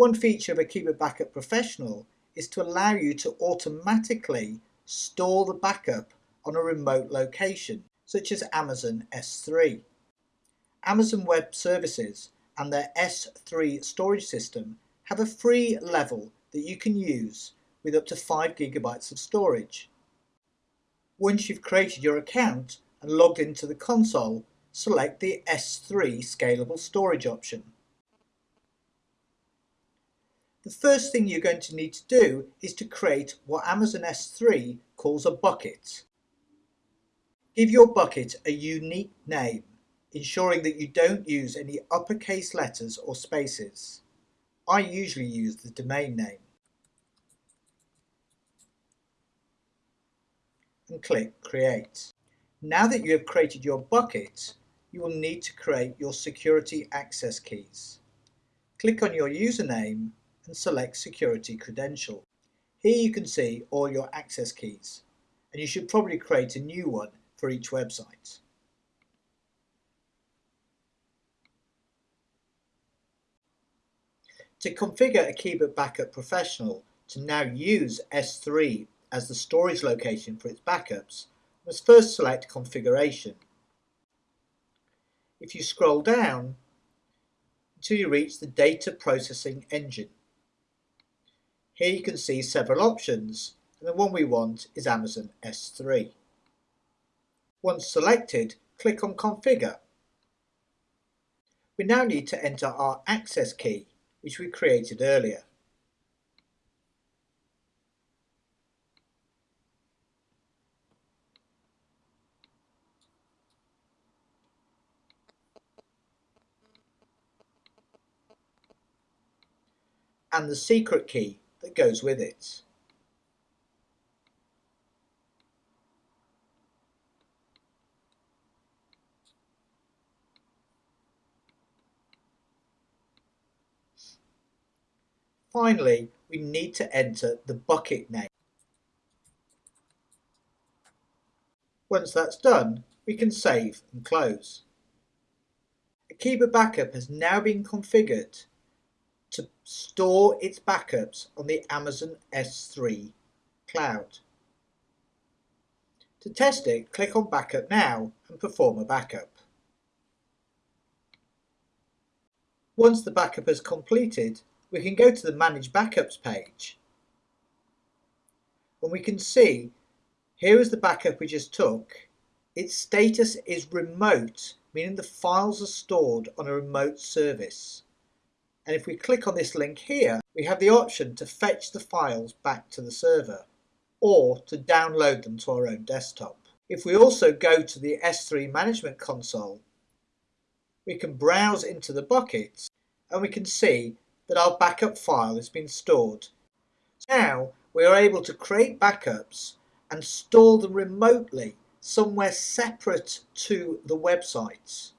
One feature of a Akeeba Backup Professional is to allow you to automatically store the backup on a remote location, such as Amazon S3. Amazon Web Services and their S3 storage system have a free level that you can use with up to 5 gigabytes of storage. Once you've created your account and logged into the console, select the S3 scalable storage option. The first thing you're going to need to do is to create what Amazon S3 calls a bucket. Give your bucket a unique name, ensuring that you don't use any uppercase letters or spaces. I usually use the domain name. And click Create. Now that you have created your bucket, you will need to create your security access keys. Click on your username and select Security Credential. Here you can see all your access keys, and you should probably create a new one for each website. To configure a Akeeba Backup Professional to now use S3 as the storage location for its backups, must first select Configuration. If you scroll down until you reach the Data Processing Engine. Here you can see several options and the one we want is Amazon S3. Once selected, click on Configure. We now need to enter our access key, which we created earlier. and the secret key that goes with it. Finally, we need to enter the bucket name. Once that's done, we can save and close. Akeeba Backup has now been configured to store its backups on the Amazon S3 cloud. To test it, click on Backup Now and perform a backup. Once the backup is completed, we can go to the Manage Backups page. And we can see, here is the backup we just took. Its status is remote, meaning the files are stored on a remote service. And if we click on this link here, we have the option to fetch the files back to the server or to download them to our own desktop. If we also go to the S3 Management Console, we can browse into the buckets and we can see that our backup file has been stored. Now we are able to create backups and store them remotely somewhere separate to the websites.